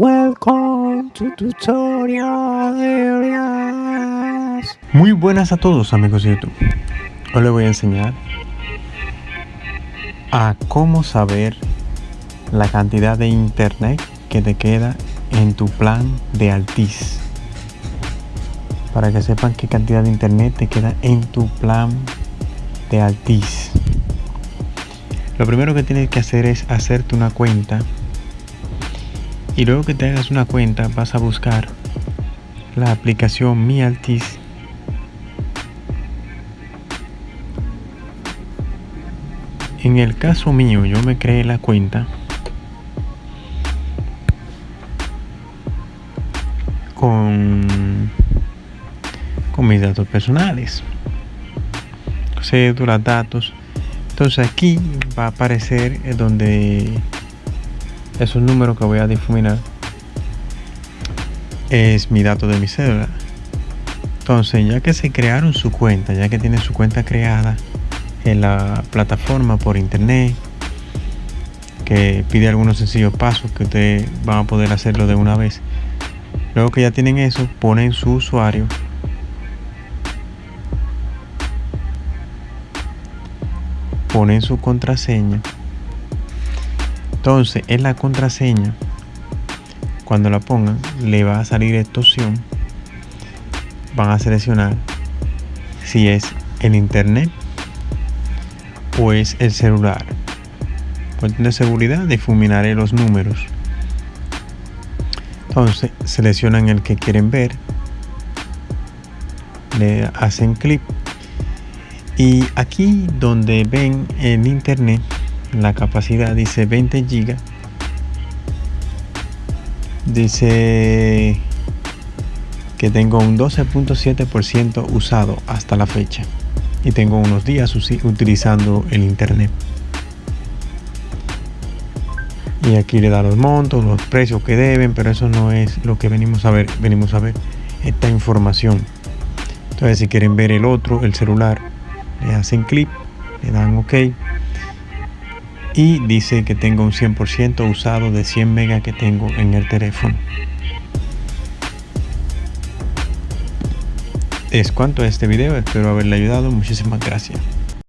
Welcome to Tutorial Areas. Muy buenas a todos amigos de YouTube. Hoy les voy a enseñar a cómo saber la cantidad de internet que te queda en tu plan de Altis. Para que sepan qué cantidad de internet te queda en tu plan de Altis. Lo primero que tienes que hacer es hacerte una cuenta y luego que te hagas una cuenta vas a buscar la aplicación Mi Altis en el caso mío yo me creé la cuenta. Con con mis datos personales. Cédula datos. Entonces aquí va a aparecer donde esos números que voy a difuminar. Es mi dato de mi cédula. Entonces ya que se crearon su cuenta ya que tienen su cuenta creada en la plataforma por internet que pide algunos sencillos pasos que ustedes van a poder hacerlo de una vez luego que ya tienen eso ponen su usuario. Ponen su contraseña entonces en la contraseña cuando la pongan le va a salir esta opción. Van a seleccionar si es el internet o es el celular. Cuestión de seguridad difuminaré los números. Entonces seleccionan el que quieren ver. Le hacen clic. Y aquí donde ven el internet la capacidad dice 20 gigas dice que tengo un 12.7% usado hasta la fecha y tengo unos días utilizando el internet. Y aquí le da los montos los precios que deben pero eso no es lo que venimos a ver venimos a ver esta información. Entonces si quieren ver el otro el celular le hacen clic le dan ok y dice que tengo un 100% usado de 100 megas que tengo en el teléfono. Es cuanto a este video espero haberle ayudado. Muchísimas gracias